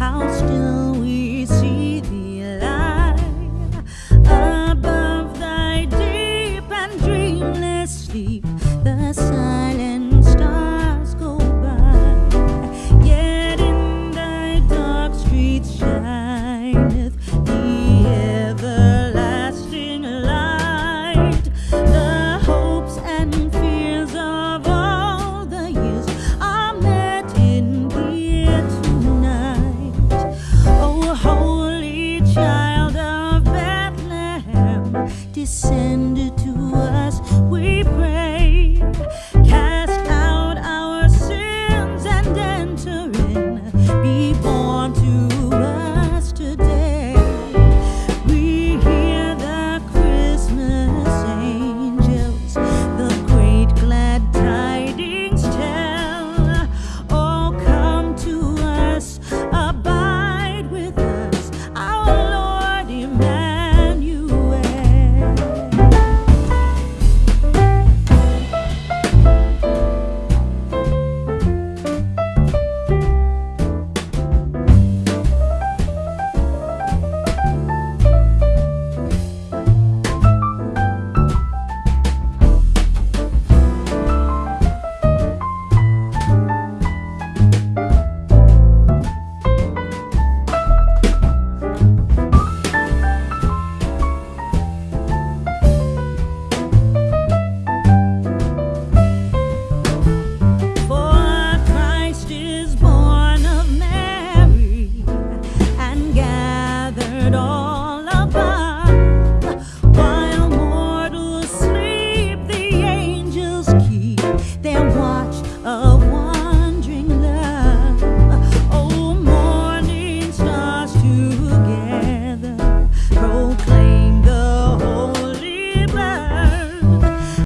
I'll still descended it all